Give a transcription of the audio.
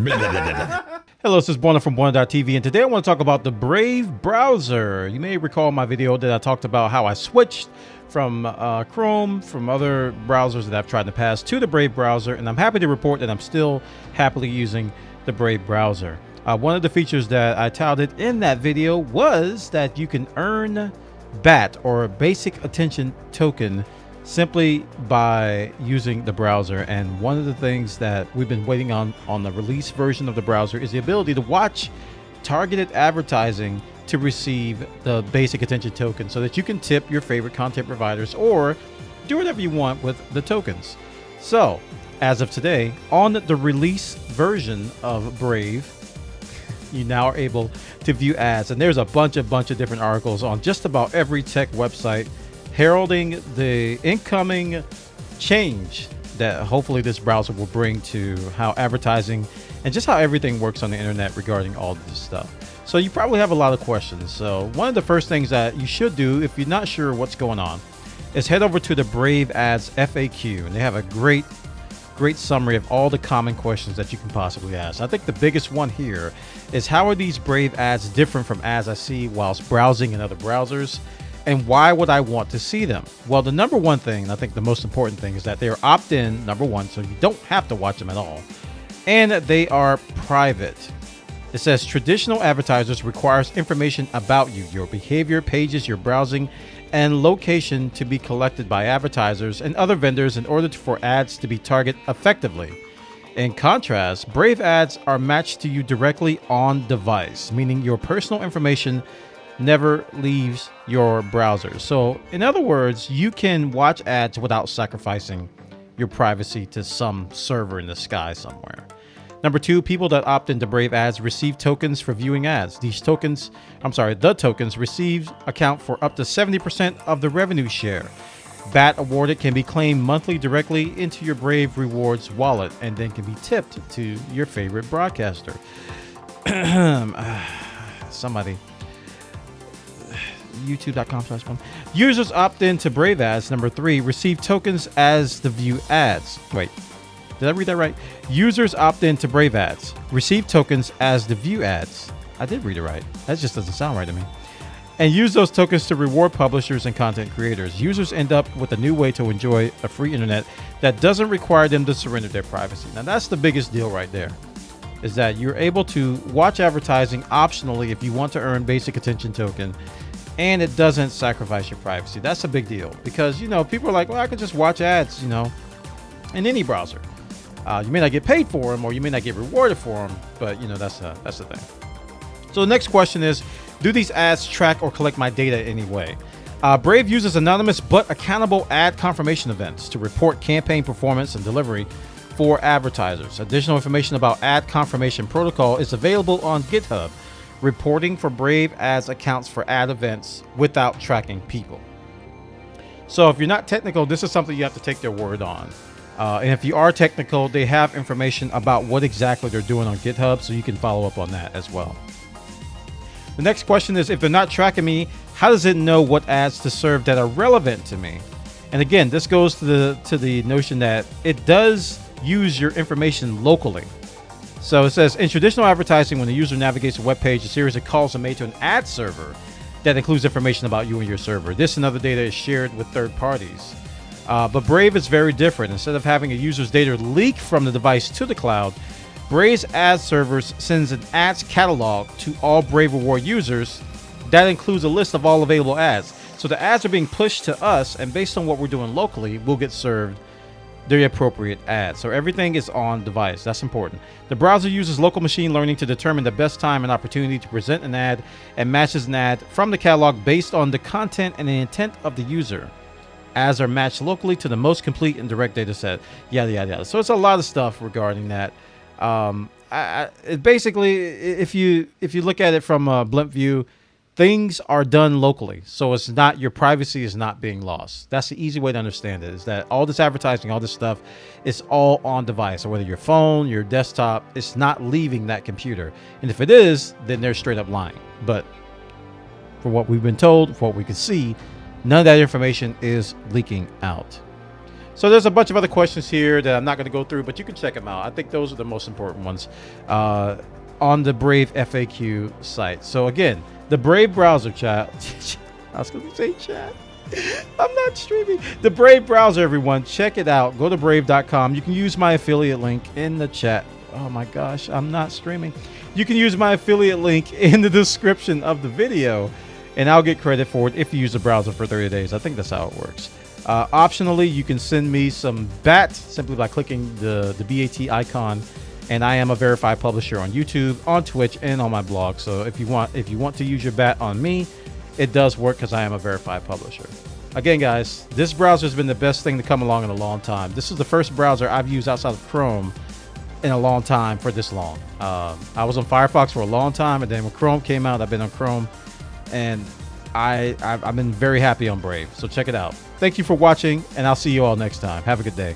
Hello, this is Buona from Buona.tv, and today I want to talk about the Brave browser. You may recall my video that I talked about how I switched from uh, Chrome, from other browsers that I've tried in the past, to the Brave browser, and I'm happy to report that I'm still happily using the Brave browser. Uh, one of the features that I touted in that video was that you can earn BAT, or Basic Attention Token, simply by using the browser. And one of the things that we've been waiting on on the release version of the browser is the ability to watch targeted advertising to receive the basic attention token so that you can tip your favorite content providers or do whatever you want with the tokens. So, as of today, on the release version of Brave, you now are able to view ads. And there's a bunch, a bunch of different articles on just about every tech website heralding the incoming change that hopefully this browser will bring to how advertising and just how everything works on the internet regarding all this stuff. So you probably have a lot of questions. So one of the first things that you should do if you're not sure what's going on is head over to the Brave Ads FAQ and they have a great great summary of all the common questions that you can possibly ask. I think the biggest one here is how are these Brave ads different from ads I see whilst browsing in other browsers? And why would I want to see them? Well, the number one thing, I think the most important thing, is that they are opt in, number one, so you don't have to watch them at all. And they are private. It says traditional advertisers requires information about you, your behavior, pages, your browsing, and location to be collected by advertisers and other vendors in order for ads to be targeted effectively. In contrast, Brave ads are matched to you directly on device, meaning your personal information never leaves your browser. So, in other words, you can watch ads without sacrificing your privacy to some server in the sky somewhere. Number two, people that opt into Brave ads receive tokens for viewing ads. These tokens, I'm sorry, the tokens received account for up to 70% of the revenue share. BAT awarded can be claimed monthly directly into your Brave Rewards wallet and then can be tipped to your favorite broadcaster. Ah, somebody youtube.com slash Users opt in to Brave Ads. Number three, receive tokens as the view ads. Wait, did I read that right? Users opt in to Brave Ads. Receive tokens as the view ads. I did read it right. That just doesn't sound right to me. And use those tokens to reward publishers and content creators. Users end up with a new way to enjoy a free internet that doesn't require them to surrender their privacy. Now, that's the biggest deal right there. Is that you're able to watch advertising optionally if you want to earn basic attention token and it doesn't sacrifice your privacy. That's a big deal because you know people are like, well, I can just watch ads, you know, in any browser. Uh, you may not get paid for them, or you may not get rewarded for them, but you know that's a, that's the thing. So the next question is, do these ads track or collect my data in any way? Uh, Brave uses anonymous but accountable ad confirmation events to report campaign performance and delivery for advertisers. Additional information about ad confirmation protocol is available on GitHub reporting for Brave ads accounts for ad events without tracking people. So if you're not technical, this is something you have to take their word on. Uh, and if you are technical, they have information about what exactly they're doing on GitHub, so you can follow up on that as well. The next question is, if they're not tracking me, how does it know what ads to serve that are relevant to me? And again, this goes to the to the notion that it does use your information locally. So it says in traditional advertising, when the user navigates a web page, a series of calls are made to an ad server that includes information about you and your server. This and other data is shared with third parties. Uh, but Brave is very different. Instead of having a user's data leak from the device to the cloud, Brave's ad servers sends an ads catalog to all Brave Reward users. That includes a list of all available ads. So the ads are being pushed to us, and based on what we're doing locally, we'll get served the appropriate ad. So everything is on device. That's important. The browser uses local machine learning to determine the best time and opportunity to present an ad and matches an ad from the catalog based on the content and the intent of the user. Ads are matched locally to the most complete and direct data set. Yada yada yada. So it's a lot of stuff regarding that. Um, I, I, basically, if you if you look at it from a blimp view, things are done locally so it's not your privacy is not being lost. That's the easy way to understand it is that all this advertising all this stuff is all on device. Or whether your phone your desktop it's not leaving that computer. And if it is then they're straight up lying. But for what we've been told for what we can see none of that information is leaking out. So there's a bunch of other questions here that I'm not going to go through, but you can check them out. I think those are the most important ones uh, on the Brave FAQ site. So again, the Brave browser chat. I was going to say chat. I'm not streaming. The Brave browser, everyone. Check it out. Go to brave.com. You can use my affiliate link in the chat. Oh my gosh, I'm not streaming. You can use my affiliate link in the description of the video, and I'll get credit for it if you use the browser for 30 days. I think that's how it works. Uh, optionally, you can send me some BAT simply by clicking the, the BAT icon. And I am a verified publisher on YouTube, on Twitch, and on my blog. So if you want if you want to use your BAT on me, it does work because I am a verified publisher. Again, guys, this browser has been the best thing to come along in a long time. This is the first browser I've used outside of Chrome in a long time for this long. Um, I was on Firefox for a long time, and then when Chrome came out, I've been on Chrome, and I I've, I've been very happy on Brave. So check it out. Thank you for watching, and I'll see you all next time. Have a good day.